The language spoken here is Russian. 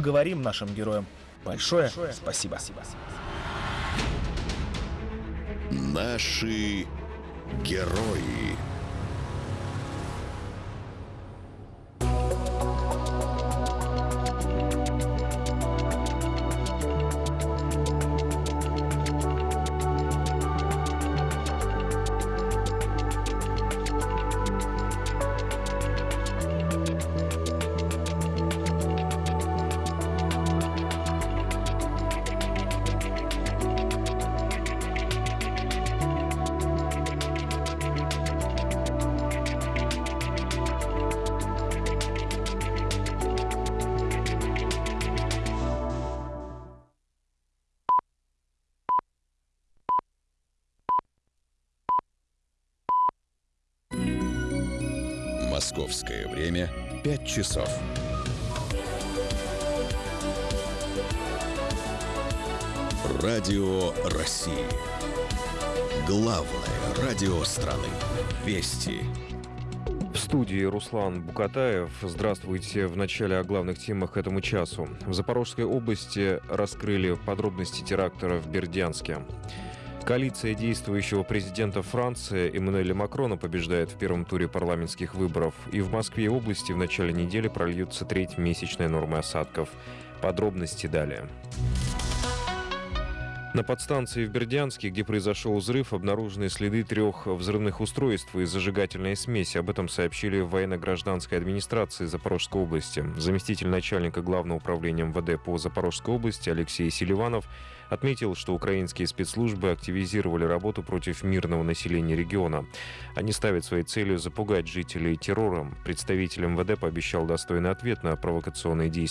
Говорим нашим героям большое спасибо. Наши герои. Московское время 5 часов. Радио России. Главное радио страны. Вести. В студии Руслан Букатаев. Здравствуйте. В начале о главных темах этому часу. В Запорожской области раскрыли подробности теракта в Бердянске. Коалиция действующего президента Франции Эммануэля Макрона побеждает в первом туре парламентских выборов. И в Москве и области в начале недели прольются треть месячной нормы осадков. Подробности далее. На подстанции в Бердянске, где произошел взрыв, обнаружены следы трех взрывных устройств и зажигательной смеси. Об этом сообщили в военно-гражданской администрации Запорожской области. Заместитель начальника Главного управления МВД по Запорожской области Алексей Селиванов отметил, что украинские спецслужбы активизировали работу против мирного населения региона. Они ставят своей целью запугать жителей террором. Представитель МВД пообещал достойный ответ на провокационные действия